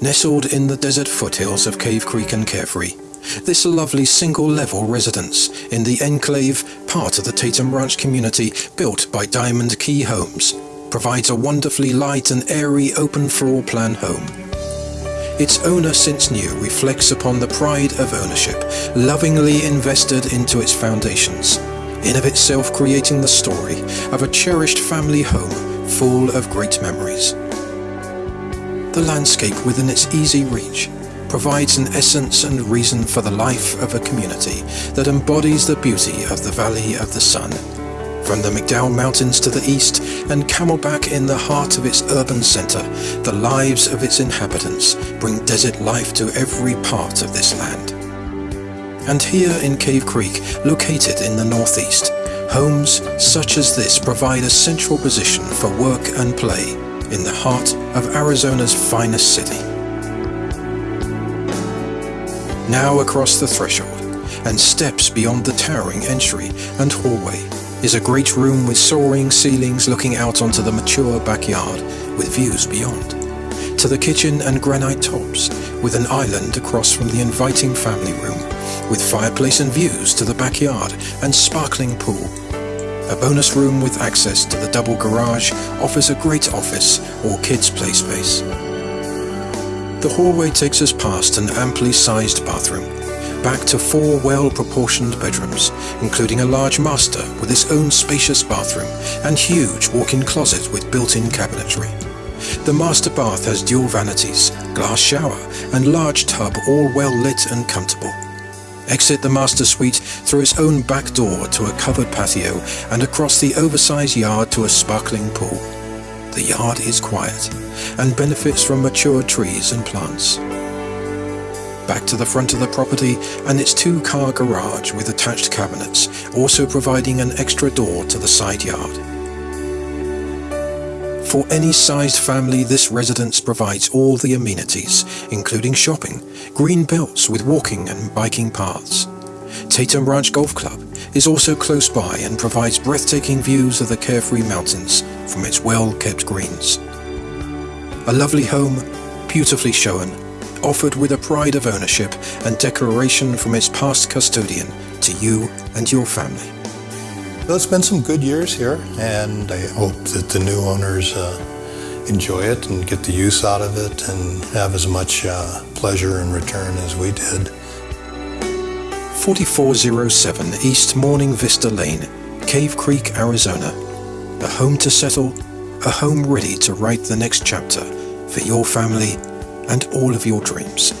Nestled in the desert foothills of Cave Creek and Carefree, this lovely single-level residence in the enclave, part of the Tatum Ranch community built by Diamond Key Homes, provides a wonderfully light and airy open floor plan home. Its owner since new reflects upon the pride of ownership, lovingly invested into its foundations, in of itself creating the story of a cherished family home full of great memories. The landscape within its easy reach provides an essence and reason for the life of a community that embodies the beauty of the Valley of the Sun. From the McDowell Mountains to the east and Camelback in the heart of its urban center, the lives of its inhabitants bring desert life to every part of this land. And here in Cave Creek, located in the northeast, homes such as this provide a central position for work and play in the heart of Arizona's finest city. Now across the threshold, and steps beyond the towering entry and hallway, is a great room with soaring ceilings looking out onto the mature backyard with views beyond. To the kitchen and granite tops, with an island across from the inviting family room, with fireplace and views to the backyard and sparkling pool. A bonus room with access to the double garage offers a great office or kids play space. The hallway takes us past an amply sized bathroom, back to four well-proportioned bedrooms, including a large master with its own spacious bathroom and huge walk-in closet with built-in cabinetry. The master bath has dual vanities, glass shower and large tub all well lit and comfortable. Exit the master suite through its own back door to a covered patio and across the oversized yard to a sparkling pool the yard is quiet and benefits from mature trees and plants. Back to the front of the property and its two-car garage with attached cabinets, also providing an extra door to the side yard. For any sized family, this residence provides all the amenities, including shopping, green belts with walking and biking paths. Tatum Ranch Golf Club is also close by and provides breathtaking views of the Carefree Mountains from its well-kept greens. A lovely home, beautifully shown, offered with a pride of ownership and declaration from its past custodian to you and your family. Well, it's been some good years here, and I hope that the new owners uh, enjoy it and get the use out of it and have as much uh, pleasure in return as we did. 4407 East Morning Vista Lane, Cave Creek, Arizona. A home to settle, a home ready to write the next chapter for your family and all of your dreams.